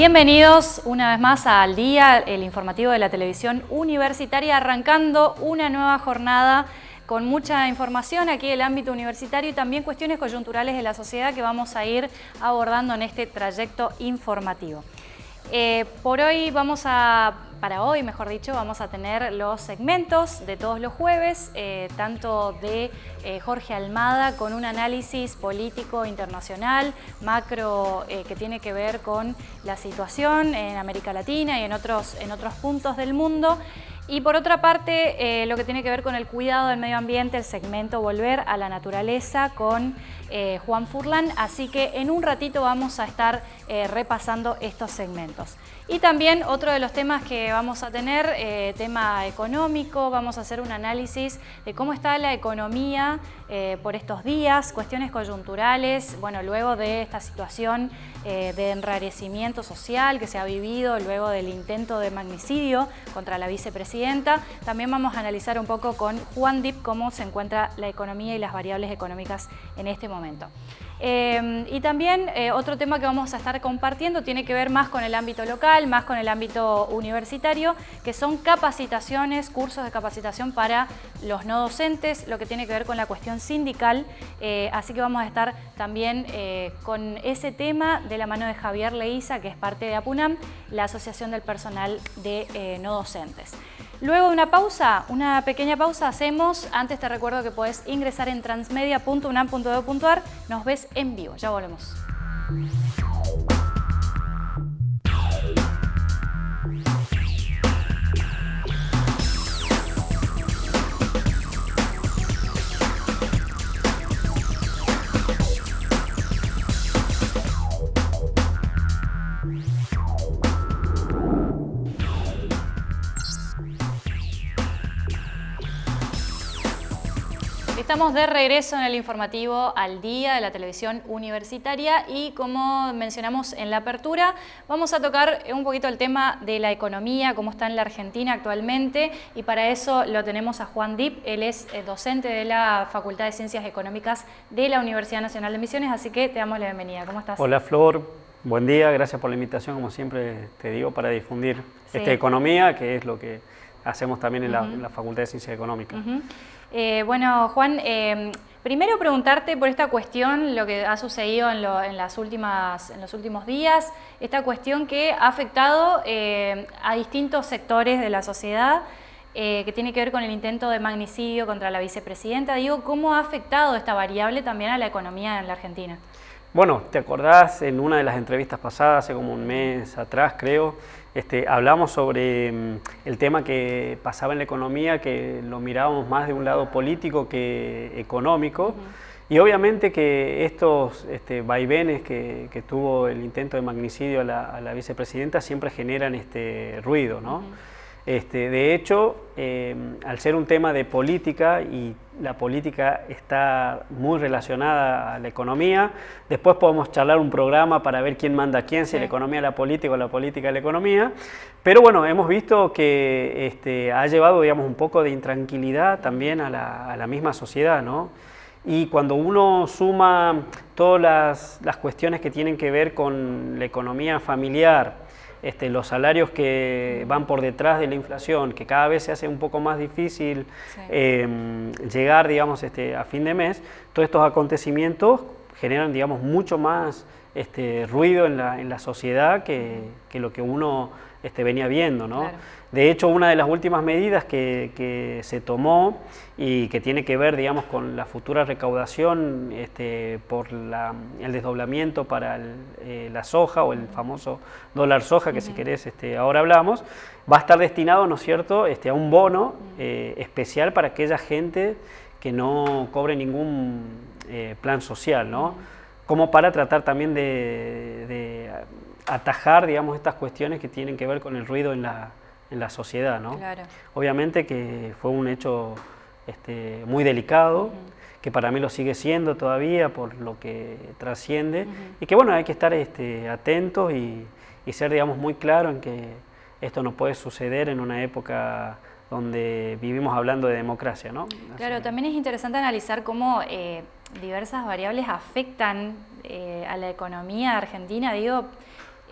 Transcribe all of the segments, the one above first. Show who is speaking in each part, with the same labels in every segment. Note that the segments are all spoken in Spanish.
Speaker 1: Bienvenidos una vez más al día, el informativo de la televisión universitaria, arrancando una nueva jornada con mucha información aquí del ámbito universitario y también cuestiones coyunturales de la sociedad que vamos a ir abordando en este trayecto informativo. Eh, por hoy vamos a para hoy, mejor dicho, vamos a tener los segmentos de todos los jueves, eh, tanto de eh, Jorge Almada con un análisis político internacional, macro, eh, que tiene que ver con la situación en América Latina y en otros, en otros puntos del mundo. Y por otra parte, lo que tiene que ver con el cuidado del medio ambiente, el segmento Volver a la Naturaleza con Juan Furlan. Así que en un ratito vamos a estar repasando estos segmentos. Y también otro de los temas que vamos a tener, eh, tema económico, vamos a hacer un análisis de cómo está la economía eh, por estos días, cuestiones coyunturales, bueno, luego de esta situación eh, de enrarecimiento social que se ha vivido luego del intento de magnicidio contra la vicepresidenta. También vamos a analizar un poco con Juan Dip cómo se encuentra la economía y las variables económicas en este momento. Em, y también eh, otro tema que vamos a estar compartiendo tiene que ver más con el ámbito local, más con el ámbito universitario, que son capacitaciones, cursos de capacitación para los no docentes, lo que tiene que ver con la cuestión sindical. Eh, así que vamos a estar también eh, con ese tema de la mano de Javier Leiza, que es parte de APUNAM, la Asociación del Personal de No Docentes. Luego de una pausa, una pequeña pausa hacemos. Antes te recuerdo que puedes ingresar en transmedia.unam.edu.ar. Nos ves en vivo. Ya volvemos. Estamos de regreso en el informativo al día de la televisión universitaria y como mencionamos en la apertura, vamos a tocar un poquito el tema de la economía, cómo está en la Argentina actualmente y para eso lo tenemos a Juan Dip, él es eh, docente de la Facultad de Ciencias Económicas de la Universidad Nacional de Misiones, así que te damos la bienvenida. ¿Cómo estás?
Speaker 2: Hola Flor, buen día, gracias por la invitación, como siempre te digo, para difundir esta economía, que es lo que hacemos también en, la, Facultad de Ciencias Económicas.
Speaker 1: Eh, bueno, Juan, eh, primero preguntarte por esta cuestión, lo que ha sucedido en, las últimas, en los últimos días, esta cuestión que ha afectado eh, a distintos sectores de la sociedad, que tiene que ver con el intento de magnicidio contra la vicepresidenta. Digo, ¿cómo ha afectado esta variable también a la economía en la Argentina?
Speaker 2: Bueno, ¿te acordás en una de las entrevistas pasadas, hace como un mes atrás creo, este, hablamos sobre mm, el tema que pasaba en la economía, que lo mirábamos más de un lado político que económico. Y obviamente que estos este, vaivenes que, tuvo el intento de magnicidio a la, vicepresidenta siempre generan este ruido, ¿no? Este, de hecho, eh, al ser un tema de política y la política está muy relacionada a la economía, después podemos charlar un programa para ver quién manda a quién, si la economía a la política o la política a la economía, pero bueno, hemos visto que este, ha llevado digamos, un poco de intranquilidad también a la, misma sociedad, ¿no? Y cuando uno suma todas las, las cuestiones que tienen que ver con la economía familiar, este, los salarios que van por detrás de la inflación, que cada vez se hace un poco más difícil em, llegar digamos, este, a fin de mes, todos estos acontecimientos generan digamos, mucho más este, ruido en la, en la sociedad que, que, lo que uno este, venía viendo. ¿no? De hecho, una de las últimas medidas que, se tomó y que tiene que ver, digamos, con la futura recaudación este, por el desdoblamiento para eh, la soja o el famoso dólar soja, que si querés este, ahora hablamos, va a estar destinado, ¿no es cierto?, este, a un bono eh, especial para aquella gente que no cobre ningún eh, plan social, ¿no? Como para tratar también de atajar, digamos, estas cuestiones que tienen que ver con el ruido en la en la sociedad, ¿no? Obviamente que fue un hecho este, muy delicado, que para mí lo sigue siendo todavía por lo que trasciende, y que bueno, hay que estar este, atentos y, ser, digamos, muy claro en que esto no puede suceder en una época donde vivimos hablando de democracia, ¿no?
Speaker 1: Claro, también es interesante analizar cómo eh, diversas variables afectan eh, a la economía argentina, digo,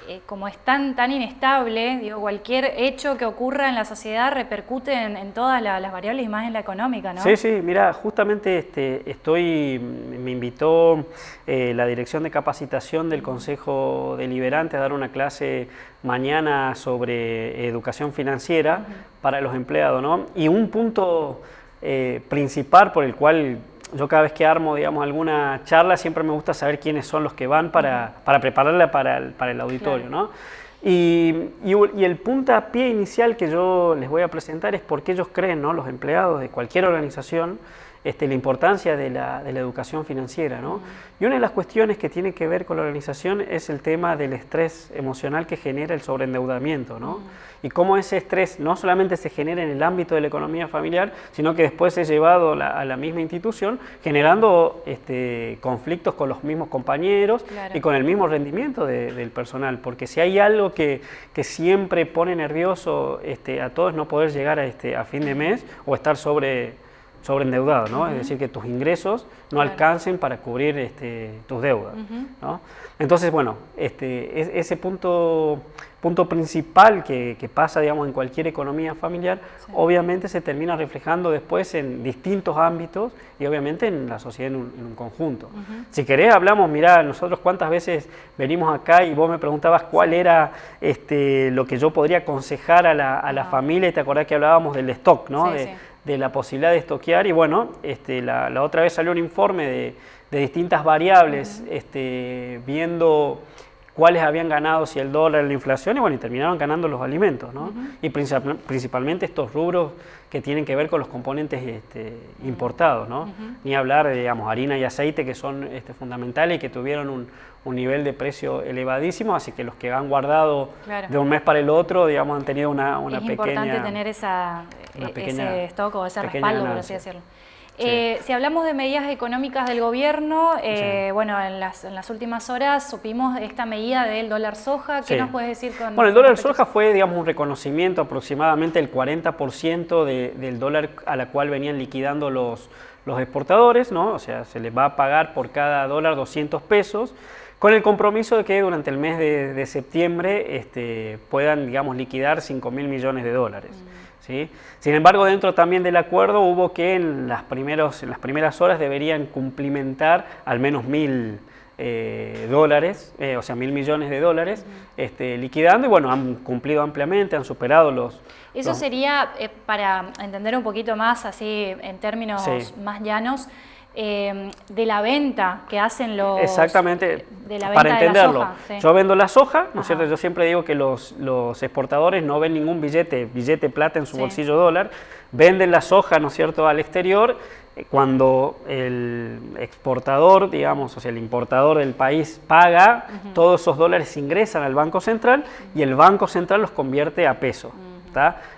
Speaker 1: eh, como es tan, tan inestable, digo, cualquier hecho que ocurra en la sociedad repercute en, todas las variables y más en la económica, ¿no?
Speaker 2: Sí, sí, mira, justamente este, estoy, me invitó eh, la Dirección de Capacitación del Consejo Deliberante a dar una clase mañana sobre educación financiera para los empleados, ¿no? Y un punto eh, principal por el cual yo cada vez que armo, digamos, alguna charla, siempre me gusta saber quiénes son los que van para, para prepararla para el, para el auditorio, ¿no? Y, y, el puntapié inicial que yo les voy a presentar es porque ellos creen, ¿no? los empleados de cualquier organización, este, la importancia de la, de la educación financiera. ¿no? Y una de las cuestiones que tiene que ver con la organización es el tema del estrés emocional que genera el sobreendeudamiento. ¿no? Y cómo ese estrés no solamente se genera en el ámbito de la economía familiar, sino que después es llevado a la misma institución, generando este, conflictos con los mismos compañeros y con el mismo rendimiento del personal. Porque si hay algo que, que siempre pone nervioso este, a todos no poder llegar a, este, a fin de mes o estar sobre sobreendeudado, ¿no? Es decir, que tus ingresos no alcancen para cubrir este, tus deudas, ¿no? Entonces, bueno, este, ese punto, punto principal que, pasa, digamos, en cualquier economía familiar, obviamente se termina reflejando después en distintos ámbitos y obviamente en la sociedad en un, conjunto. Si querés, hablamos, mirá, nosotros cuántas veces venimos acá y vos me preguntabas cuál era este, lo que yo podría aconsejar a la, a la familia y te acordás que hablábamos del stock, ¿no? de la posibilidad de estoquear y bueno, este, la, otra vez salió un informe de, distintas variables este, viendo cuáles habían ganado, si el dólar, la inflación, y bueno, y terminaron ganando los alimentos, ¿no? Y principalmente estos rubros que tienen que ver con los componentes este, importados, ¿no? Ni hablar de, digamos, harina y aceite que son este, fundamentales y que tuvieron un, nivel de precio elevadísimo, así que los que han guardado de un mes para el otro, digamos, han tenido una, una pequeña...
Speaker 1: Es importante tener esa, e, ese stock o ese respaldo, por así decirlo. Eh, si hablamos de medidas económicas del gobierno, eh, bueno, en las, últimas horas supimos esta medida del dólar soja. ¿Qué nos puedes decir con
Speaker 2: Bueno, el dólar soja fue, digamos, un reconocimiento aproximadamente el 40% del dólar a la cual venían liquidando los, los exportadores, ¿no? O sea, se les va a pagar por cada dólar 200 pesos con el compromiso de que durante el mes de, septiembre este, puedan, digamos, liquidar 5 mil millones de dólares. Mm. Sin embargo, dentro también del acuerdo hubo que en las, primeros, en las primeras horas deberían cumplimentar al menos mil eh, dólares, eh, o sea, mil millones de dólares, este, liquidando y bueno, han cumplido ampliamente, han superado los...
Speaker 1: Eso sería, eh, para entender un poquito más, así en términos más llanos, eh, de la venta que hacen los...
Speaker 2: Exactamente, para entenderlo. Yo vendo la soja, ¿no es cierto? Yo siempre digo que los, los, exportadores no ven ningún billete, billete plata en su bolsillo dólar, venden la soja, ¿no es cierto?, al exterior, eh, cuando el exportador, digamos, o sea, el importador del país paga, todos esos dólares ingresan al Banco Central y el Banco Central los convierte a peso.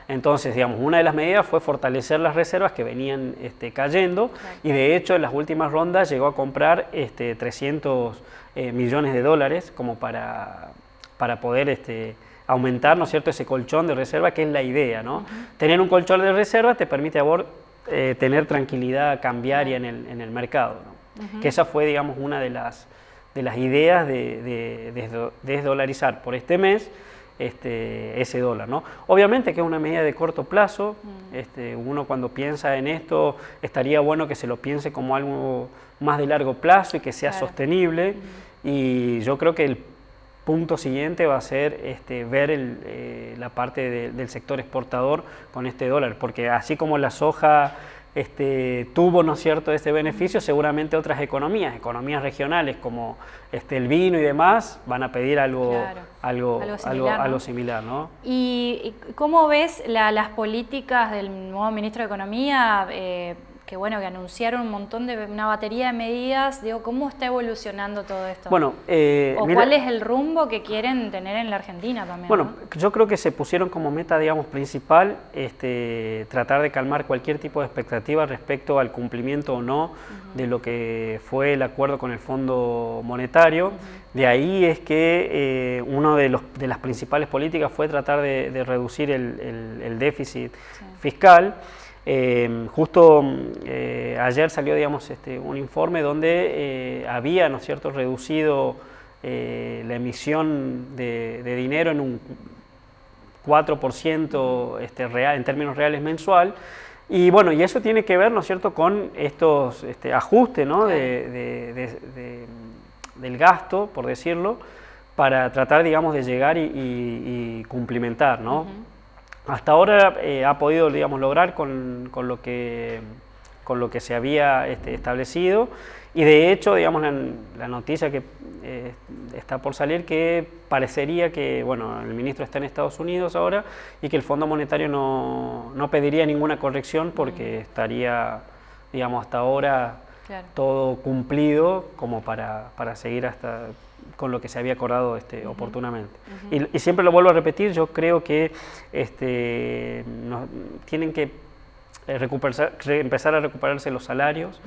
Speaker 2: Entonces, digamos, una de las medidas fue fortalecer las reservas que venían este, cayendo y de hecho en las últimas rondas llegó a comprar este, 300 eh, millones de dólares como para, para poder este, aumentar, ¿no es cierto?, ese colchón de reserva que es la idea, ¿no? Tener un colchón de reserva te permite a vos eh, tener tranquilidad cambiaria en el, en el mercado, Que esa fue, digamos, una de las, de las ideas de, de desdolarizar por este mes este, ese dólar. ¿no? Obviamente que es una medida de corto plazo, mm. este, uno cuando piensa en esto estaría bueno que se lo piense como algo más de largo plazo y que sea sostenible y yo creo que el punto siguiente va a ser este, ver eh, la parte del sector exportador con este dólar, porque así como la soja este, tuvo, ¿no es cierto?, este beneficio, seguramente otras economías, economías regionales como este, el vino y demás, van a pedir algo, algo, algo, similar, ¿no?
Speaker 1: ¿Y cómo ves las políticas del nuevo ministro de Economía? Eh, que bueno, que anunciaron un montón de, una batería de medidas, digo, ¿cómo está evolucionando todo esto?
Speaker 2: Bueno,
Speaker 1: eh, ¿O cuál es el rumbo que quieren tener en la Argentina también?
Speaker 2: Bueno, yo creo que se pusieron como meta, digamos, principal este, tratar de calmar cualquier tipo de expectativa respecto al cumplimiento o no de lo que fue el acuerdo con el Fondo Monetario. De ahí es que eh, una de, los, de las principales políticas fue tratar de, reducir el, déficit fiscal. Em, justo eh, ayer salió digamos, este, un informe donde eh, había ¿no cierto? reducido eh, la emisión de, dinero en un 4% este, real, en términos reales mensual. Y bueno, y eso tiene que ver, ¿no es cierto?, con estos este, ajustes ¿no? de, del gasto, por decirlo, para tratar, digamos, de llegar y, cumplimentar, ¿no? Hasta ahora eh, ha podido, digamos, lograr con, con, lo, que, con lo que se había este, establecido. Y de hecho, digamos, la, noticia que eh, está por salir que parecería que, bueno, el ministro está en Estados Unidos ahora y que el Fondo Monetario no, no pediría ninguna corrección porque estaría, digamos, hasta ahora todo cumplido como para, para, seguir hasta con lo que se había acordado este, oportunamente. y, siempre lo vuelvo a repetir, yo creo que este, tienen que eh, recuperar, empezar a recuperarse los salarios,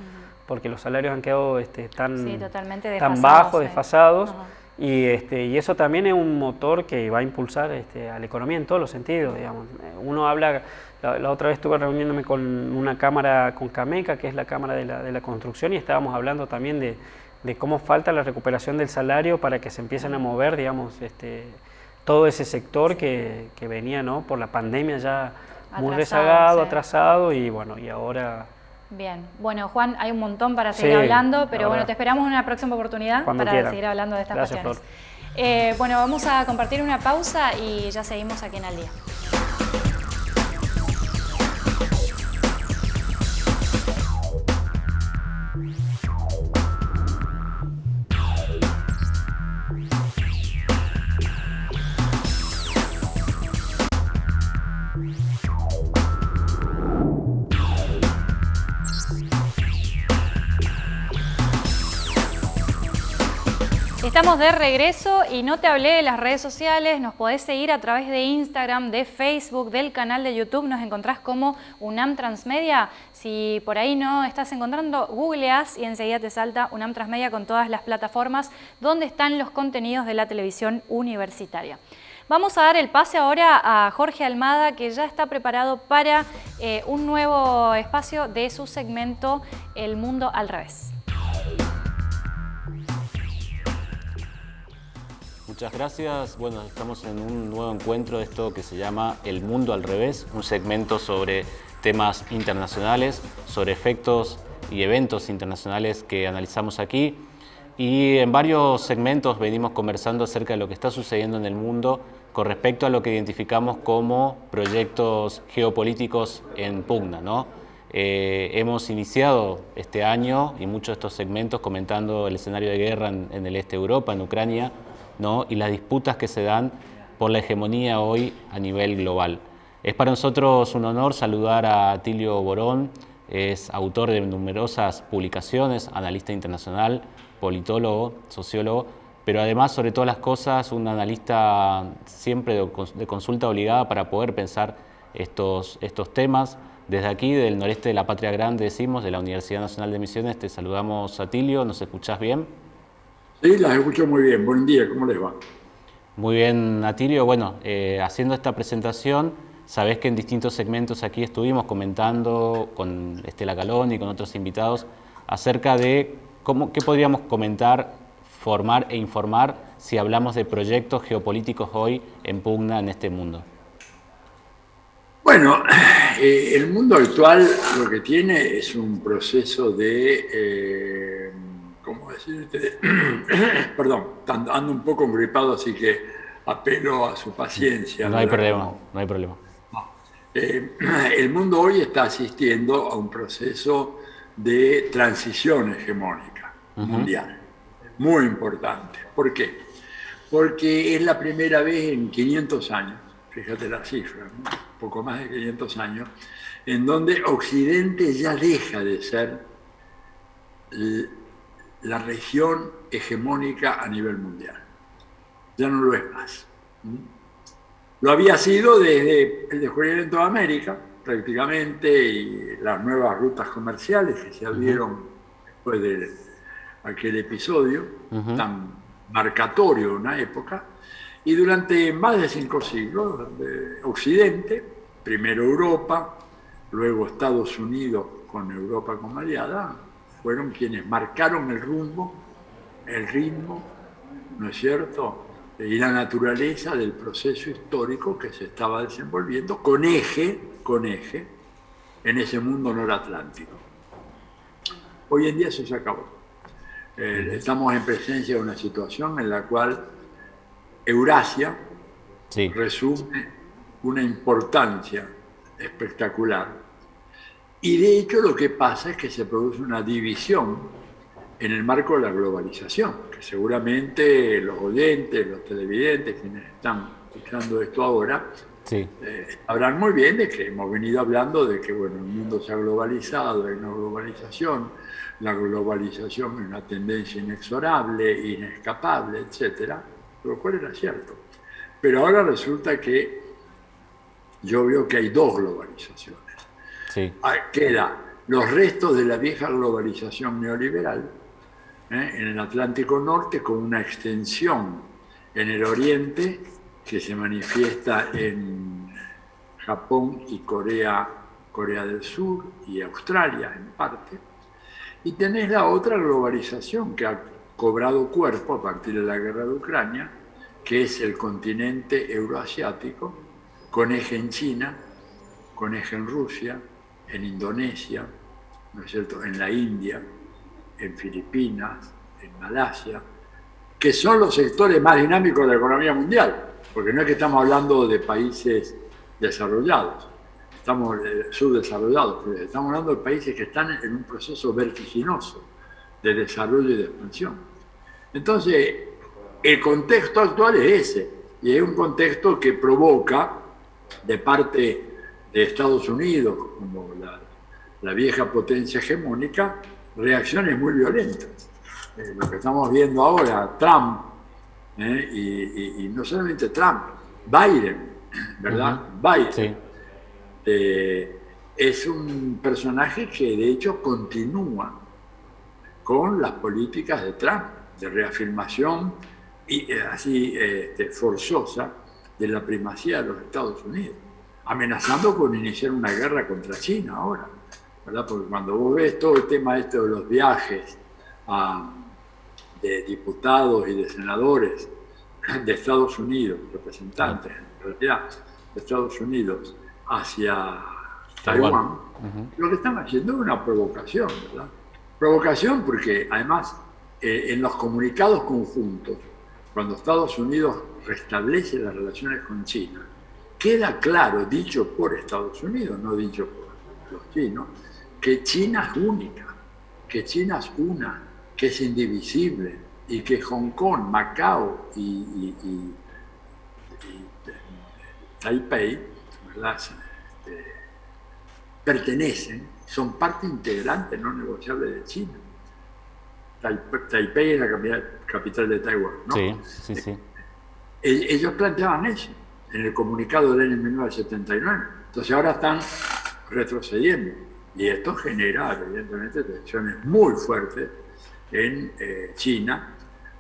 Speaker 2: porque los salarios han quedado este, tan, tan bajos, desfasados. Y, este, y eso también es un motor que va a impulsar este, a la economía en todos los sentidos. Digamos. Uno habla, la, otra vez estuve reuniéndome con una cámara, con Cameca, que es la Cámara de la, de la Construcción, y estábamos hablando también de, de, cómo falta la recuperación del salario para que se empiecen a mover, digamos, este, todo ese sector que, que venía ¿no? por la pandemia ya muy rezagado, atrasado, y bueno, y ahora
Speaker 1: Bien, bueno Juan, hay un montón para seguir hablando, pero bueno, te esperamos en una próxima oportunidad para seguir hablando de estas cuestiones. Eh, bueno, vamos a compartir una pausa y ya seguimos aquí en Al Día. Estamos de regreso y no te hablé de las redes sociales, nos podés seguir a través de Instagram, de Facebook, del canal de YouTube, nos encontrás como UNAM Transmedia. Si por ahí no estás encontrando, googleas y enseguida te salta UNAM Transmedia con todas las plataformas donde están los contenidos de la televisión universitaria. Vamos a dar el pase ahora a Jorge Almada, que ya está preparado para eh, un nuevo espacio de su segmento El Mundo al Revés.
Speaker 3: Muchas gracias. Bueno, estamos en un nuevo encuentro de esto que se llama El Mundo al Revés, un segmento sobre temas internacionales, sobre efectos y eventos internacionales que analizamos aquí. Y en varios segmentos venimos conversando acerca de lo que está sucediendo en el mundo con respecto a lo que identificamos como proyectos geopolíticos en pugna. ¿no? Eh, hemos iniciado este año y muchos de estos segmentos comentando el escenario de guerra en, en el este de Europa, en Ucrania, y las disputas que se dan por la hegemonía hoy a nivel global. Es para nosotros un honor saludar a Tilio Borón, es autor de numerosas publicaciones, analista internacional, politólogo, sociólogo, pero además, sobre todas las cosas, un analista siempre de consulta obligada para poder pensar estos, estos temas. Desde aquí, del noreste de la Patria Grande, decimos, de la Universidad Nacional de Misiones, te saludamos a Tilio, ¿nos escuchás bien?
Speaker 4: Sí, las escucho muy bien. Buen día, ¿cómo les va?
Speaker 3: Muy bien, Atilio. Bueno, eh, haciendo esta presentación, sabés que en distintos segmentos aquí estuvimos comentando con Estela Calón y con otros invitados acerca de cómo, qué podríamos comentar, formar e informar si hablamos de proyectos geopolíticos hoy en pugna en este mundo.
Speaker 4: Bueno, eh, el mundo actual lo que tiene es un proceso de... Eh, ¿cómo decirte? Perdón, ando un poco gripado, así que apelo a su paciencia.
Speaker 3: No hay problema, no hay problema.
Speaker 4: Eh, el mundo hoy está asistiendo a un proceso de transición hegemónica mundial, muy importante. ¿Por qué? Porque es la primera vez en 500 años, fíjate la cifra, poco más de 500 años, en donde Occidente ya deja de ser la región hegemónica a nivel mundial. Ya no lo es más. Lo había sido desde el descubrimiento de América, prácticamente, y las nuevas rutas comerciales que se abrieron después de aquel episodio tan marcatorio de una época, y durante más de cinco siglos, de Occidente, primero Europa, luego Estados Unidos con Europa como aliada, fueron quienes marcaron el rumbo, el ritmo ¿no es cierto?, y la naturaleza del proceso histórico que se estaba desenvolviendo con eje, con eje, en ese mundo noratlántico. Hoy en día eso se acabó. Eh, estamos en presencia de una situación en la cual Eurasia resume una importancia espectacular. Y de hecho lo que pasa es que se produce una división en el marco de la globalización, que seguramente los oyentes, los televidentes, quienes están escuchando esto ahora, sí. Eh, sabrán muy bien de que hemos venido hablando de que bueno, el mundo se ha globalizado, hay una globalización, la globalización es una tendencia inexorable, inescapable, etc. Lo cual era cierto. Pero ahora resulta que yo veo que hay dos globalizaciones. Sí. Ah, queda los restos de la vieja globalización neoliberal ¿eh? en el Atlántico Norte con una extensión en el Oriente que se manifiesta en Japón y Corea, Corea del Sur y Australia en parte. Y tenés la otra globalización que ha cobrado cuerpo a partir de la guerra de Ucrania, que es el continente euroasiático, con eje en China, con eje en Rusia, en Indonesia, ¿no es cierto?, en la India, en Filipinas, en Malasia, que son los sectores más dinámicos de la economía mundial, porque no es que estamos hablando de países desarrollados, estamos eh, subdesarrollados, estamos hablando de países que están en un proceso vertiginoso de desarrollo y de expansión. Entonces, el contexto actual es ese, y es un contexto que provoca de parte de Estados Unidos, como la, la vieja potencia hegemónica, reacciones muy violentas. Eh, lo que estamos viendo ahora, Trump, eh, y, no solamente Trump, Biden, ¿verdad? Biden. Eh, es un personaje que de hecho continúa con las políticas de Trump, de reafirmación y así este, forzosa de la primacía de los Estados Unidos, amenazando con iniciar una guerra contra China ahora. Porque cuando vos ves todo el tema este de los viajes de diputados y de senadores de Estados Unidos, representantes en realidad de Estados Unidos hacia Taiwán, lo que están haciendo es una provocación, ¿verdad? Provocación porque además eh, en los comunicados conjuntos, cuando Estados Unidos restablece las relaciones con China, queda claro, dicho por Estados Unidos, no dicho por los chinos, que China es única, que China es una, que es indivisible y que Hong Kong, Macao y, Taipei este, pertenecen, son parte integrante no negociable de China. Taipei es la capital de Taiwán, ¿no? Sí, sí, sí. Eh, ellos planteaban eso en el comunicado del año 1979. Entonces ahora están retrocediendo. Y esto genera, evidentemente, tensiones muy fuertes en eh, China,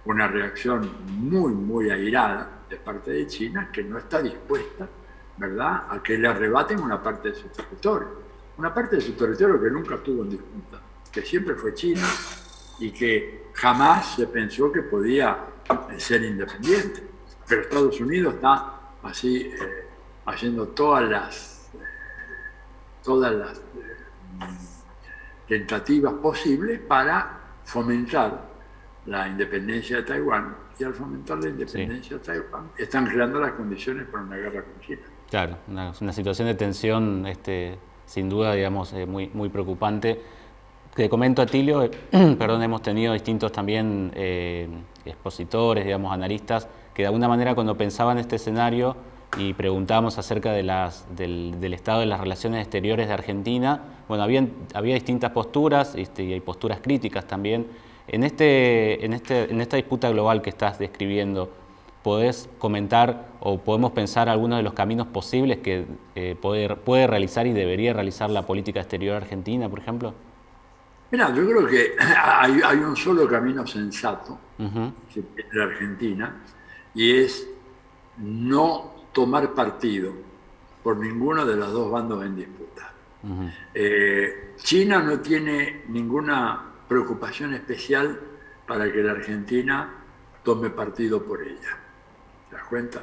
Speaker 4: una reacción muy, muy airada de parte de China que no está dispuesta, ¿verdad?, a que le arrebaten una parte de su territorio. Una parte de su territorio que nunca estuvo en disputa, que siempre fue China y que jamás se pensó que podía eh, ser independiente. Pero Estados Unidos está así eh, haciendo todas las, todas las tentativas posibles para fomentar la independencia de Taiwán y al fomentar la independencia de Taiwán están creando las condiciones para una guerra con China.
Speaker 3: Claro, una, situación de tensión este, sin duda digamos eh, muy, muy preocupante. Te comento a Tilio, perdón, hemos tenido distintos también eh, expositores, digamos, analistas, que de alguna manera cuando pensaban este escenario y preguntábamos acerca de las, del, estado de las relaciones exteriores de Argentina. Bueno, había, había distintas posturas este, y hay posturas críticas también. En, este, en, este, en esta disputa global que estás describiendo, ¿podés comentar o podemos pensar algunos de los caminos posibles que eh, puede, puede, realizar y debería realizar la política exterior argentina, por ejemplo?
Speaker 4: Mira, yo creo que hay, hay un solo camino sensato uh la Argentina y es no tomar partido por ninguno de los dos bandos en disputa. Eh, China no tiene ninguna preocupación especial para que la Argentina tome partido por ella. ¿Te das cuenta?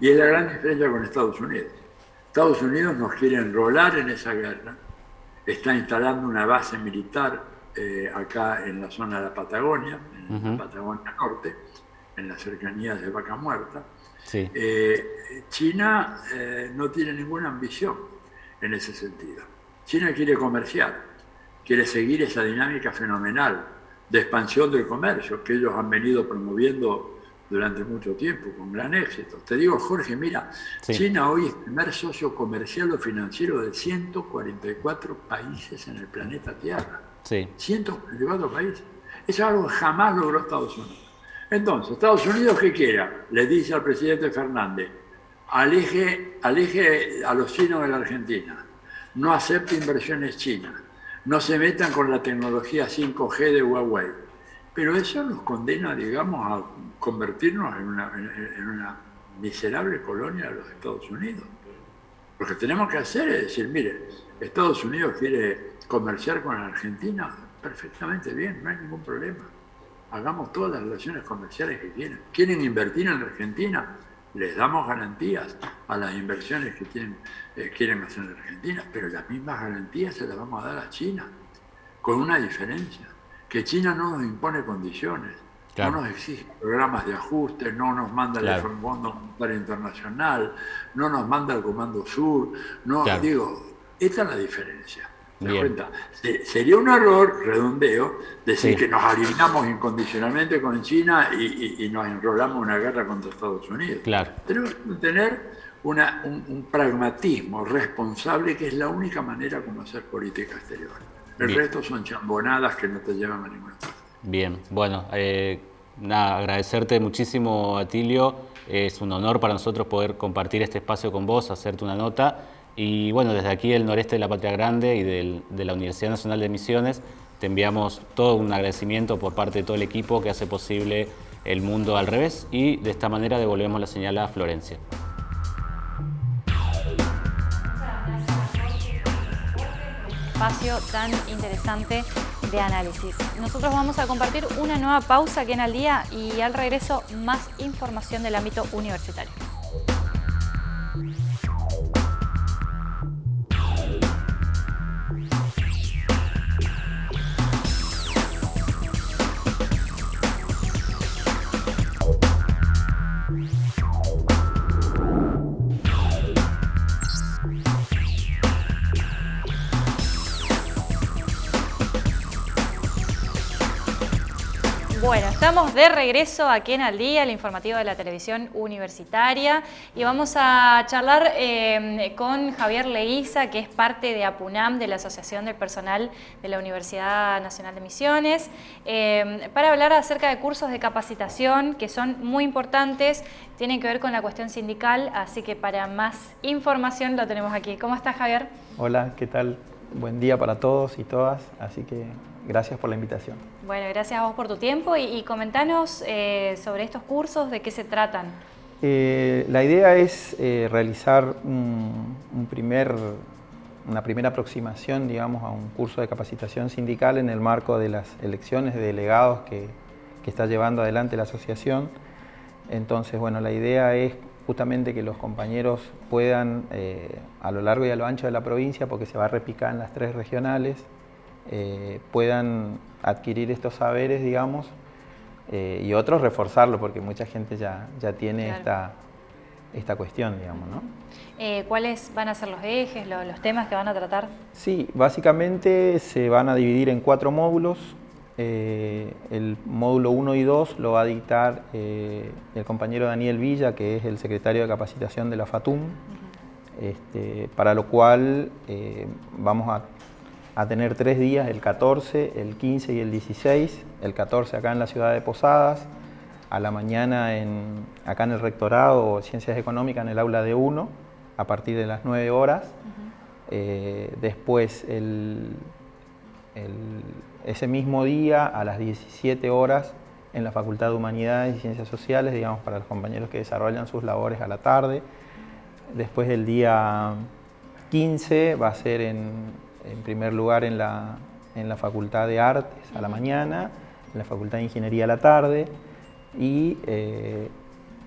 Speaker 4: Y es la gran diferencia con Estados Unidos. Estados Unidos nos quiere enrolar en esa guerra, está instalando una base militar eh, acá en la zona de la Patagonia, en la Patagonia Norte, en las cercanías de Vaca Muerta. Eh, China eh, no tiene ninguna ambición en ese sentido. China quiere comerciar, quiere seguir esa dinámica fenomenal de expansión del comercio que ellos han venido promoviendo durante mucho tiempo, con gran éxito. Te digo, Jorge, mira, China hoy es el primer socio comercial o financiero de 144 países en el planeta Tierra. Sí. 144 países. Eso es algo que jamás logró Estados Unidos. Entonces, Estados Unidos, ¿qué quiera? Le dice al presidente Fernández, aleje, a los chinos de la Argentina, no acepte inversiones chinas, no se metan con la tecnología 5G de Huawei. Pero eso nos condena, digamos, a convertirnos en una, en una miserable colonia de los Estados Unidos. Lo que tenemos que hacer es decir, mire, Estados Unidos quiere comerciar con la Argentina, perfectamente bien, no hay ningún problema. Hagamos todas las relaciones comerciales que quieran. ¿Quieren invertir en la Argentina? Les damos garantías a las inversiones que tienen, eh, quieren hacer en la Argentina, pero las mismas garantías se las vamos a dar a China, con una diferencia, que China no nos impone condiciones, no nos exige programas de ajuste, no nos manda el Fondo Monetario Internacional, no nos manda el Comando Sur, no, digo, esta es la diferencia. Cuenta? Sería un error, redondeo, decir que nos alineamos incondicionalmente con China y, nos enrolamos en una guerra contra Estados Unidos. Claro. Tenemos que tener una, un, pragmatismo responsable que es la única manera como hacer política exterior. El resto son chambonadas que no te llevan a ninguna parte.
Speaker 3: Bien, bueno, eh, nada, agradecerte muchísimo, Atilio. Es un honor para nosotros poder compartir este espacio con vos, hacerte una nota. Y bueno, desde aquí, el noreste de la Patria Grande y de la Universidad Nacional de Misiones, te enviamos todo un agradecimiento por parte de todo el equipo que hace posible el mundo al revés y de esta manera devolvemos la señal a Florencia.
Speaker 1: espacio tan interesante de análisis. Nosotros vamos a compartir una nueva pausa aquí en Al Día y al regreso más información del ámbito universitario. Estamos de regreso aquí en Al Día, el informativo de la televisión universitaria y vamos a charlar eh, con Javier Leiza, que es parte de APUNAM, de la Asociación del Personal de la Universidad Nacional de Misiones, eh, para hablar acerca de cursos de capacitación que son muy importantes, tienen que ver con la cuestión sindical, así que para más información lo tenemos aquí. ¿Cómo estás, Javier?
Speaker 5: Hola, ¿qué tal? Buen día para todos y todas, así que Gracias por la invitación.
Speaker 1: Bueno, gracias a vos por tu tiempo y, comentanos eh, sobre estos cursos, de qué se tratan.
Speaker 5: Eh, la idea es eh, realizar una primera aproximación digamos, a un curso de capacitación sindical en el marco de las elecciones de delegados que está llevando adelante la asociación. Entonces, bueno, la idea es justamente que los compañeros puedan, a lo largo y a lo ancho de la provincia, porque se va a repicar en las tres regionales, eh, puedan adquirir estos saberes, digamos, eh, y otros reforzarlo, porque mucha gente ya, ya tiene esta, esta cuestión, digamos, ¿no?
Speaker 1: Eh, ¿Cuáles van a ser los ejes, los, temas que van a tratar?
Speaker 5: Sí, básicamente se van a dividir en cuatro módulos. el módulo 1 y 2 lo va a dictar el compañero Daniel Villa, que es el secretario de capacitación de la FATUM, este, para lo cual vamos a a tener tres días, el 14, el 15 y el 16, el 14 acá en la ciudad de Posadas, a la mañana en, acá en el rectorado o Ciencias Económicas en el aula de 1, a partir de las 9 horas. Eh, después, ese mismo día, a las 17 horas, en la Facultad de Humanidades y Ciencias Sociales, digamos, para los compañeros que desarrollan sus labores a la tarde. Después, el día 15 va a ser en, en primer lugar en la, en la Facultad de Artes a la mañana, en la Facultad de Ingeniería a la tarde, y eh,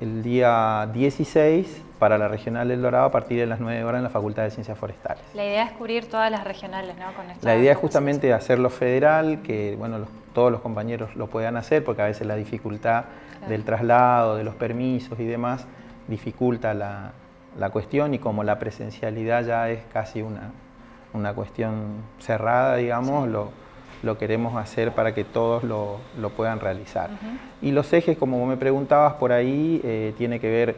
Speaker 5: el día 16 para la Regional del Dorado a partir de las 9 horas en la Facultad de Ciencias Forestales.
Speaker 1: La idea es cubrir todas las regionales, ¿no?
Speaker 5: Con la idea es justamente hacerlo federal, que bueno, todos los compañeros lo puedan hacer, porque a veces la dificultad del traslado, de los permisos y demás, dificulta la, cuestión y como la presencialidad ya es casi una, una cuestión cerrada, digamos, lo, lo queremos hacer para que todos lo, puedan realizar. Y los ejes, como me preguntabas por ahí, eh, tiene que ver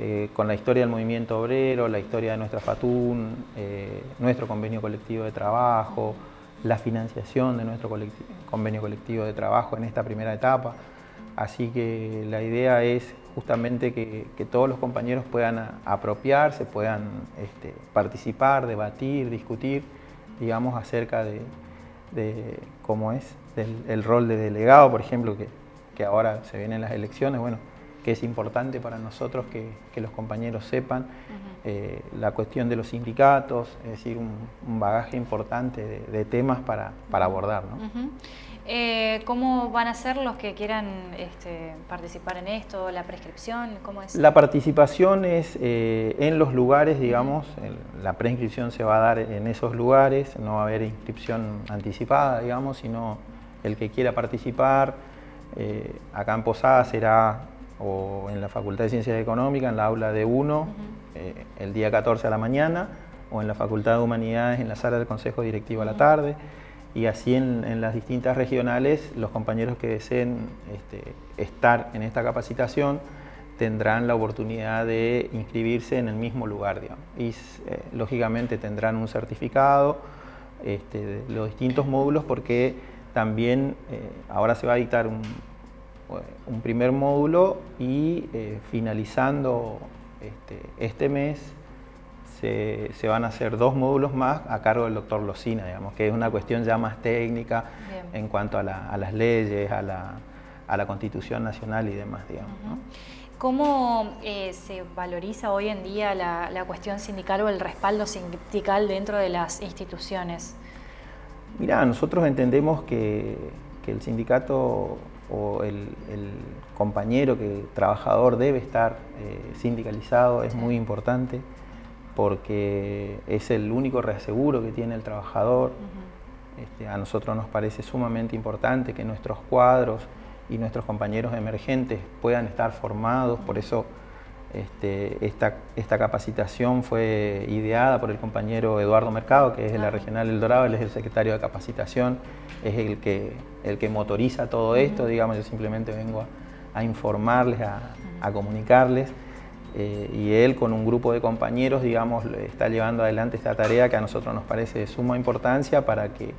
Speaker 5: eh, con la historia del movimiento obrero, la historia de nuestra FATUN, eh, nuestro convenio colectivo de trabajo, la financiación de nuestro convenio colectivo de trabajo en esta primera etapa. Así que la idea es justamente que, todos los compañeros puedan apropiarse, puedan este, participar, debatir, discutir, digamos, acerca de, de cómo es el rol de delegado, por ejemplo, que, que, ahora se vienen las elecciones, bueno, que es importante para nosotros que, que los compañeros sepan eh, la cuestión de los sindicatos, es decir, un, bagaje importante de, temas para, para abordar. ¿no?
Speaker 1: Eh, ¿Cómo van a ser los que quieran este, participar en esto? ¿La prescripción? ¿Cómo es?
Speaker 5: La participación es eh, en los lugares, digamos, la prescripción se va a dar en esos lugares, no va a haber inscripción anticipada, digamos, sino el que quiera participar, eh, acá en Posada será o en la Facultad de Ciencias Económicas, en la aula de 1, el día 14 a la mañana, o en la Facultad de Humanidades, en la sala del Consejo Directivo a la tarde y así en, las distintas regionales los compañeros que deseen este, estar en esta capacitación tendrán la oportunidad de inscribirse en el mismo lugar y eh, lógicamente tendrán un certificado este, de los distintos módulos porque también eh, ahora se va a dictar un, primer módulo y eh, finalizando este, este mes se, van a hacer dos módulos más a cargo del doctor Locina, digamos, que es una cuestión ya más técnica en cuanto a, las leyes, a la, Constitución Nacional y demás, digamos.
Speaker 1: ¿Cómo eh, se valoriza hoy en día la, cuestión sindical o el respaldo sindical dentro de las instituciones?
Speaker 5: Mira, nosotros entendemos que, el sindicato o el, compañero, que el trabajador debe estar eh, sindicalizado, es muy importante porque es el único reaseguro que tiene el trabajador. Este, a nosotros nos parece sumamente importante que nuestros cuadros y nuestros compañeros emergentes puedan estar formados, por eso este, esta, capacitación fue ideada por el compañero Eduardo Mercado, que es de la Regional El Dorado, él es el secretario de capacitación, es el que, el que motoriza todo esto, digamos, yo simplemente vengo a, informarles, a comunicarles. Eh, y él con un grupo de compañeros, digamos, está llevando adelante esta tarea que a nosotros nos parece de suma importancia para que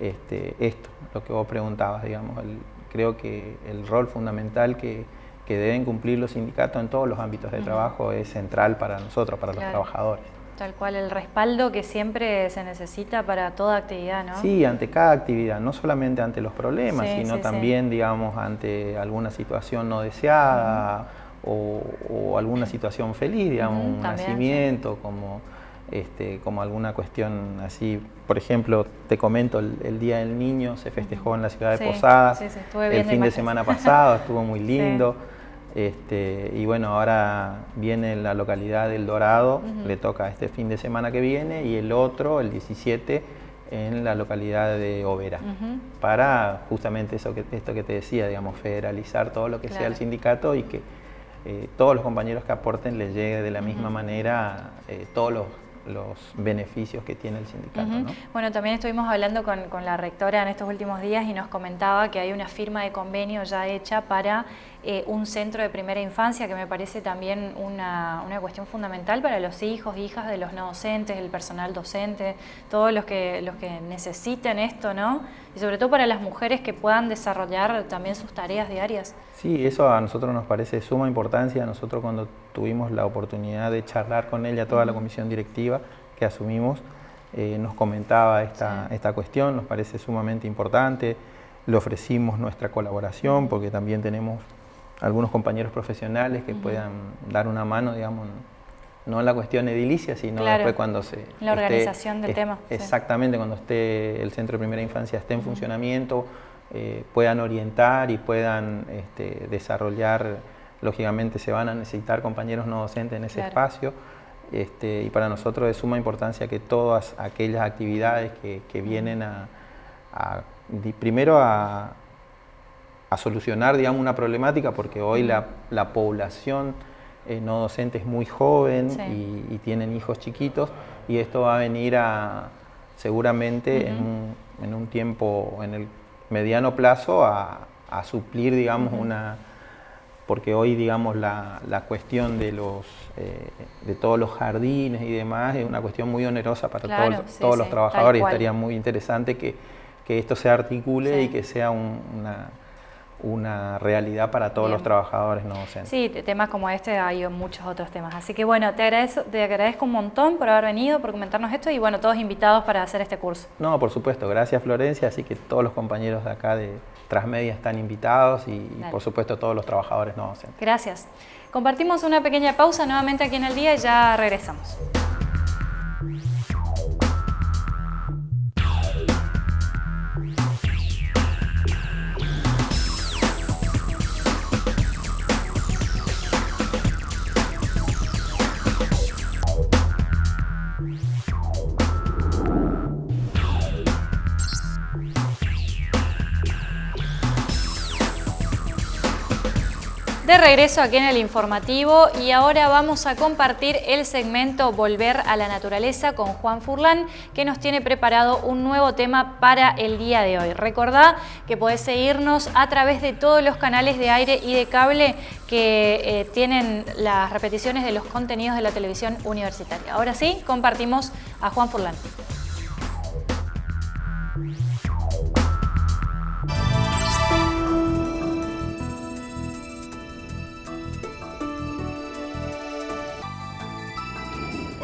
Speaker 5: este, esto, lo que vos preguntabas, digamos, creo que el rol fundamental que, que, deben cumplir los sindicatos en todos los ámbitos de trabajo es central para nosotros, para los trabajadores.
Speaker 1: Tal cual, el respaldo que siempre se necesita para toda actividad, ¿no?
Speaker 5: Sí, ante cada actividad, no solamente ante los problemas, sino también, digamos, ante alguna situación no deseada, o, alguna situación feliz, digamos, un nacimiento, como, este, como alguna cuestión así. Por ejemplo, te comento, el, Día del Niño se festejó en la ciudad de Posadas el fin de semana pasado, estuvo muy lindo. Este, y bueno, ahora viene la localidad del Dorado, le toca este fin de semana que viene, y el otro, el 17, en la localidad de Overa, para justamente eso que, esto que te decía, digamos, federalizar todo lo que sea el sindicato y que eh, todos los compañeros que aporten les llegue de la misma manera eh, todos los, beneficios que tiene el sindicato.
Speaker 1: Bueno, también estuvimos hablando con, con, la rectora en estos últimos días y nos comentaba que hay una firma de convenio ya hecha para eh, un centro de primera infancia, que me parece también una, cuestión fundamental para los hijos, hijas de los no docentes, el personal docente, todos los que, los que necesiten esto, ¿no? Y sobre todo para las mujeres que puedan desarrollar también sus tareas diarias.
Speaker 5: Sí, eso a nosotros nos parece de suma importancia. Nosotros cuando tuvimos la oportunidad de charlar con ella, toda la comisión directiva que asumimos, eh, nos comentaba esta, esta cuestión, nos parece sumamente importante. Le ofrecimos nuestra colaboración porque también tenemos algunos compañeros profesionales que puedan dar una mano, digamos, no en la cuestión edilicia, sino después cuando se...
Speaker 1: La organización del tema.
Speaker 5: Exactamente, cuando esté el centro de primera infancia esté en funcionamiento, eh, puedan orientar y puedan este, desarrollar, lógicamente se van a necesitar compañeros no docentes en ese espacio. Este, y para nosotros es suma importancia que todas aquellas actividades que, vienen a, primero a, solucionar digamos, una problemática, porque hoy la, población eh, no docente es muy joven y, tienen hijos chiquitos, y esto va a venir a seguramente en, un, en, un, tiempo, en el mediano plazo, a, suplir digamos, una porque hoy digamos la, cuestión de los eh, de todos los jardines y demás es una cuestión muy onerosa para todos, los trabajadores y estaría muy interesante que, esto se articule y que sea una, una realidad para todos los trabajadores no docentes.
Speaker 1: Sí, temas como este hay muchos otros temas. Así que bueno, te agradezco, te agradezco un montón por haber venido, por comentarnos esto y bueno, todos invitados para hacer este curso.
Speaker 5: No, por supuesto, gracias Florencia, así que todos los compañeros de acá de, Transmedia están invitados y, por supuesto todos los trabajadores no docentes.
Speaker 1: Gracias. Compartimos una pequeña pausa nuevamente aquí en el día y ya regresamos. De regreso aquí en el informativo y ahora vamos a compartir el segmento Volver a la Naturaleza con Juan Furlán que nos tiene preparado un nuevo tema para el día de hoy. Recordá que podés seguirnos a través de todos los canales de aire y de cable que eh, tienen las repeticiones de los contenidos de la televisión universitaria. Ahora sí, compartimos a Juan Furlán.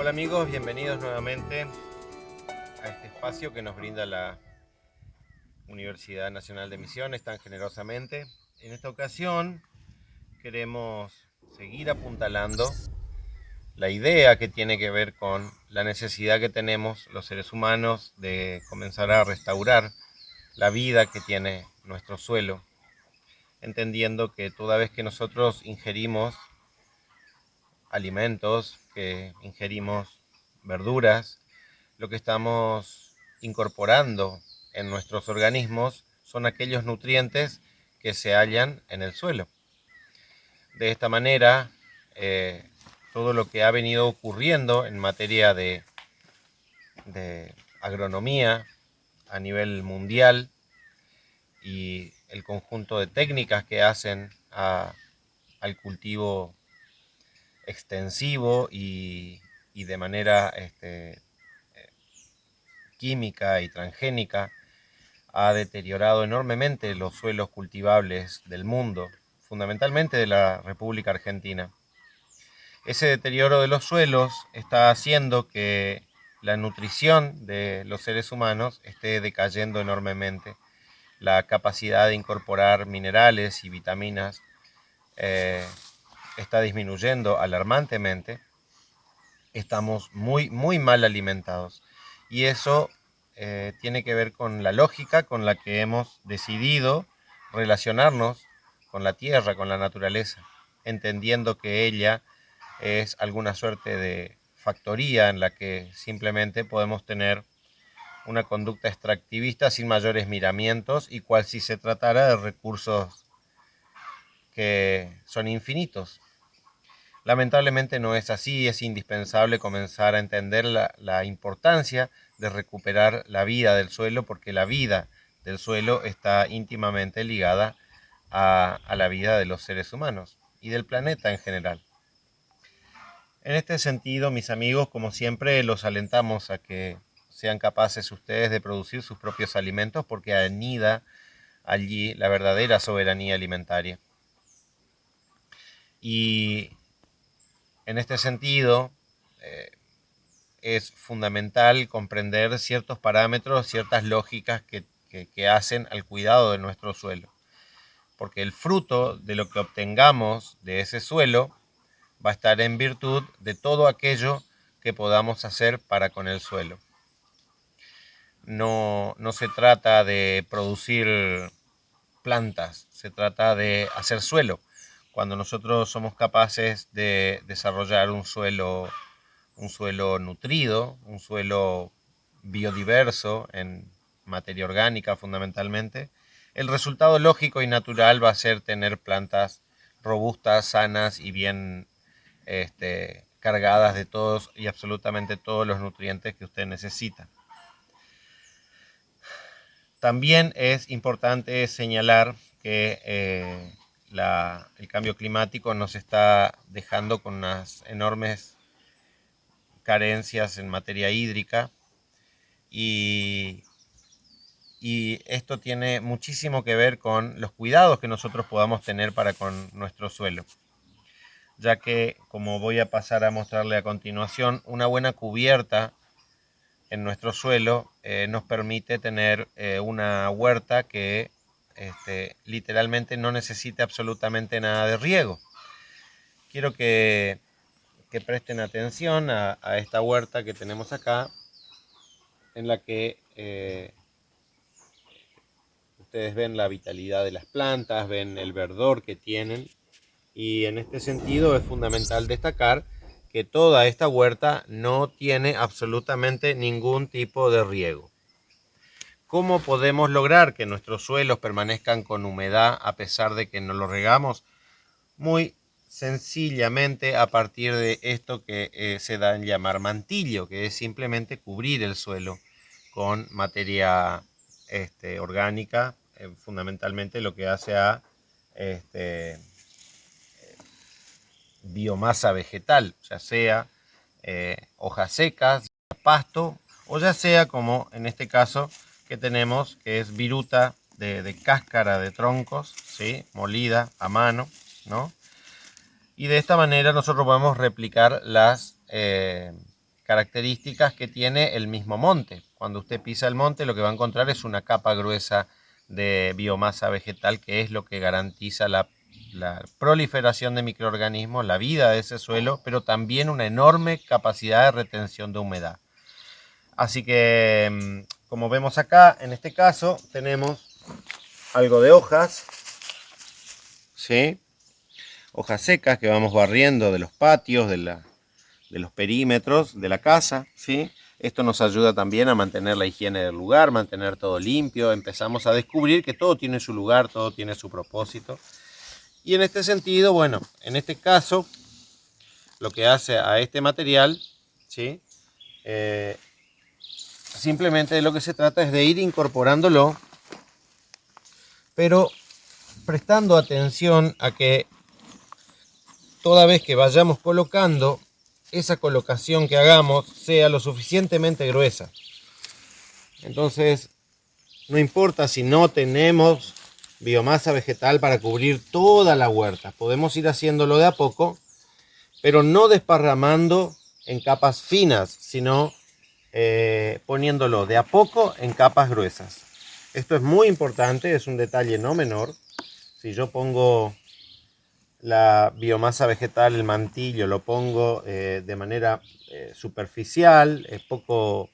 Speaker 6: Amigos, bienvenidos nuevamente a este espacio que nos brinda la Universidad Nacional de Misiones tan generosamente. En esta ocasión queremos seguir apuntalando la idea que tiene que ver con la necesidad que tenemos los seres humanos de comenzar a restaurar la vida que tiene nuestro suelo, entendiendo que toda vez que nosotros ingerimos alimentos, ingerimos verduras, lo que estamos incorporando en nuestros organismos son aquellos nutrientes que se hallan en el suelo. De esta manera, eh, todo lo que ha venido ocurriendo en materia de agronomía a nivel mundial y el conjunto de técnicas que hacen al cultivo extensivo y, de manera este, eh, química y transgénica ha deteriorado enormemente los suelos cultivables del mundo, fundamentalmente de la República Argentina. Ese deterioro de los suelos está haciendo que la nutrición de los seres humanos esté decayendo enormemente. La capacidad de incorporar minerales y vitaminas eh, está disminuyendo alarmantemente, estamos muy, muy mal alimentados. Y eso eh, tiene que ver con la lógica con la que hemos decidido relacionarnos con la tierra, con la naturaleza, entendiendo que ella es alguna suerte de factoría en la que simplemente podemos tener una conducta extractivista sin mayores miramientos y cual si se tratara de recursos que son infinitos. Lamentablemente no es así, es indispensable comenzar a entender la, importancia de recuperar la vida del suelo porque la vida del suelo está íntimamente ligada a, la vida de los seres humanos y del planeta en general. En este sentido, mis amigos, como siempre, los alentamos a que sean capaces ustedes de producir sus propios alimentos porque anida allí la verdadera soberanía alimentaria. Y en este sentido, eh, es fundamental comprender ciertos parámetros, ciertas lógicas que, hacen al cuidado de nuestro suelo. Porque el fruto de lo que obtengamos de ese suelo va a estar en virtud de todo aquello que podamos hacer para con el suelo. No, no se trata de producir plantas, se trata de hacer suelo. Cuando nosotros somos capaces de desarrollar un suelo, un suelo nutrido, un suelo biodiverso en materia orgánica fundamentalmente, el resultado lógico y natural va a ser tener plantas robustas, sanas y bien este, cargadas de todos y absolutamente todos los nutrientes que usted necesita. También es importante señalar que eh, el cambio climático nos está dejando con unas enormes carencias en materia hídrica y, esto tiene muchísimo que ver con los cuidados que nosotros podamos tener para con nuestro suelo ya que, como voy a pasar a mostrarle a continuación, una buena cubierta en nuestro suelo eh, nos permite tener eh, una huerta que este, literalmente no necesite absolutamente nada de riego. Quiero que, presten atención a, esta huerta que tenemos acá, en la que eh, ustedes ven la vitalidad de las plantas, ven el verdor que tienen y en este sentido es fundamental destacar que toda esta huerta no tiene absolutamente ningún tipo de riego. ¿Cómo podemos lograr que nuestros suelos permanezcan con humedad a pesar de que no los regamos? Muy sencillamente a partir de esto que eh, se da en llamar mantillo, que es simplemente cubrir el suelo con materia este, orgánica, eh, fundamentalmente lo que hace a este, biomasa vegetal, ya sea eh, hojas secas, pasto, o ya sea como en este caso que tenemos, que es viruta de, cáscara de troncos, ¿sí? molida a mano, ¿no? Y de esta manera nosotros podemos replicar las eh, características que tiene el mismo monte. Cuando usted pisa el monte lo que va a encontrar es una capa gruesa de biomasa vegetal que es lo que garantiza la proliferación de microorganismos, la vida de ese suelo, pero también una enorme capacidad de retención de humedad. Así que, mm, como vemos acá, en este caso, tenemos algo de hojas, ¿sí? hojas secas que vamos barriendo de los patios, de, de los perímetros de la casa. ¿sí? Esto nos ayuda también a mantener la higiene del lugar, mantener todo limpio. Empezamos a descubrir que todo tiene su lugar, todo tiene su propósito. Y en este sentido, bueno, en este caso, lo que hace a este material, ¿sí? Eh, simplemente lo que se trata es de ir incorporándolo, pero prestando atención a que toda vez que vayamos colocando, esa colocación que hagamos sea lo suficientemente gruesa. Entonces, no importa si no tenemos biomasa vegetal para cubrir toda la huerta. Podemos ir haciéndolo de a poco, pero no desparramando en capas finas, sino eh, poniéndolo de a poco en capas gruesas. Esto es muy importante, es un detalle no menor. Si yo pongo la biomasa vegetal, el mantillo, lo pongo eh, de manera eh, superficial, es poco,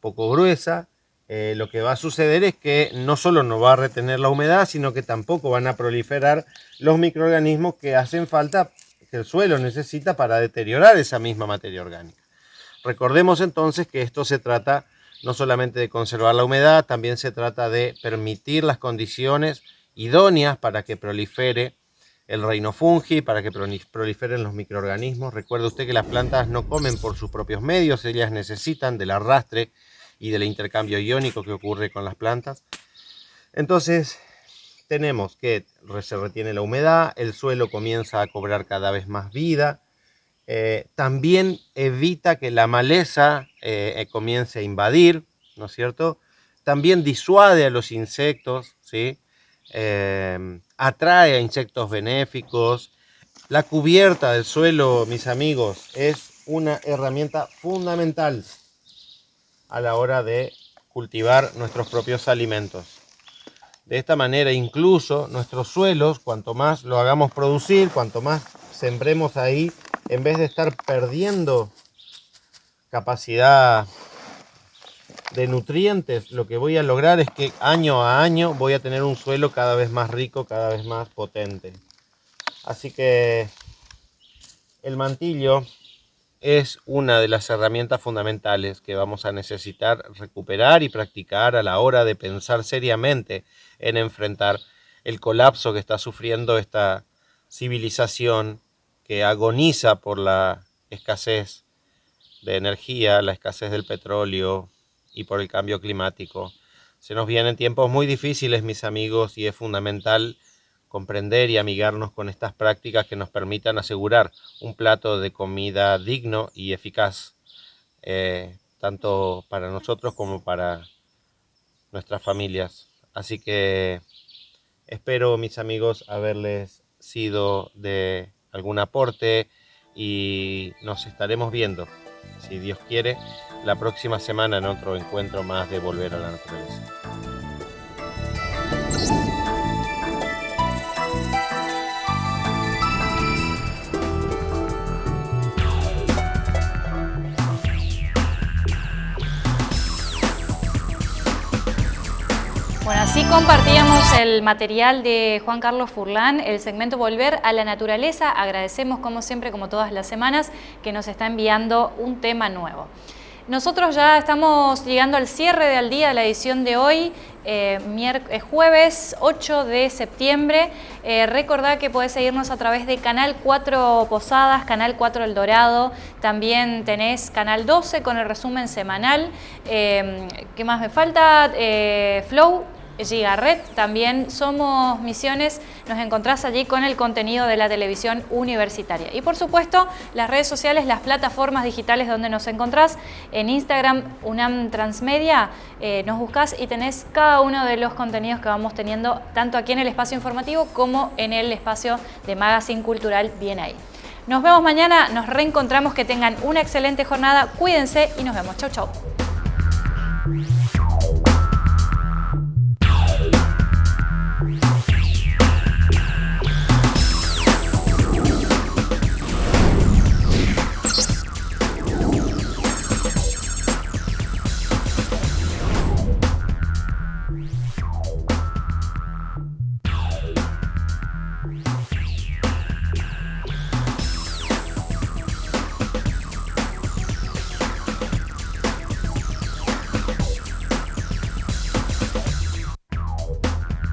Speaker 6: poco gruesa, lo que va a suceder es que no solo no va a retener la humedad, sino que tampoco van a proliferar los microorganismos que hacen falta, que el suelo necesita para deteriorar esa misma materia orgánica. Recordemos entonces que esto se trata no solamente de conservar la humedad, también se trata de permitir las condiciones idóneas para que prolifere el reino fungi, para que proliferen los microorganismos. Recuerde usted que las plantas no comen por sus propios medios, ellas necesitan del arrastre y del intercambio iónico que ocurre con las plantas. Entonces tenemos que se retiene la humedad, el suelo comienza a cobrar cada vez más vida, eh, también evita que la maleza eh, eh, comience a invadir, ¿no es cierto? También disuade a los insectos, ¿sí? atrae a insectos benéficos. La cubierta del suelo, mis amigos, es una herramienta fundamental a la hora de cultivar nuestros propios alimentos. De esta manera incluso nuestros suelos, cuanto más lo hagamos producir, cuanto más sembremos ahí, en vez de estar perdiendo capacidad de nutrientes, lo que voy a lograr es que año a año voy a tener un suelo cada vez más rico, cada vez más potente. Así que el mantillo es una de las herramientas fundamentales que vamos a necesitar recuperar y practicar a la hora de pensar seriamente en enfrentar el colapso que está sufriendo esta civilización que agoniza por la escasez de energía, la escasez del petróleo y por el cambio climático. Se nos vienen tiempos muy difíciles, mis amigos, y es fundamental comprender y amigarnos con estas prácticas que nos permitan asegurar un plato de comida digno y eficaz, eh, tanto para nosotros como para nuestras familias. Así que espero, mis amigos, haberles sido de algún aporte y nos estaremos viendo, si Dios quiere, la próxima semana en otro encuentro más de Volver a la Naturaleza.
Speaker 1: Bueno, así compartíamos el material de Juan Carlos Furlán, el segmento Volver a la Naturaleza. Agradecemos, como siempre, como todas las semanas, que nos está enviando un tema nuevo. Nosotros ya estamos llegando al cierre del día de la edición de hoy, eh, eh jueves 8 de septiembre. Eh, recordad que podés seguirnos a través de Canal 4 Posadas, Canal 4 El Dorado, también tenés Canal 12 con el resumen semanal. Eh, ¿Qué más me falta? Flow Gigarret, también somos Misiones, nos encontrás allí con el contenido de la televisión universitaria. Y por supuesto, las redes sociales, las plataformas digitales donde nos encontrás, en Instagram, UNAM Transmedia, eh, nos buscás y tenés cada uno de los contenidos que vamos teniendo, tanto aquí en el espacio informativo como en el espacio de Magazine Cultural, bien ahí. Nos vemos mañana, nos reencontramos, que tengan una excelente jornada, cuídense y nos vemos. Chau, chau.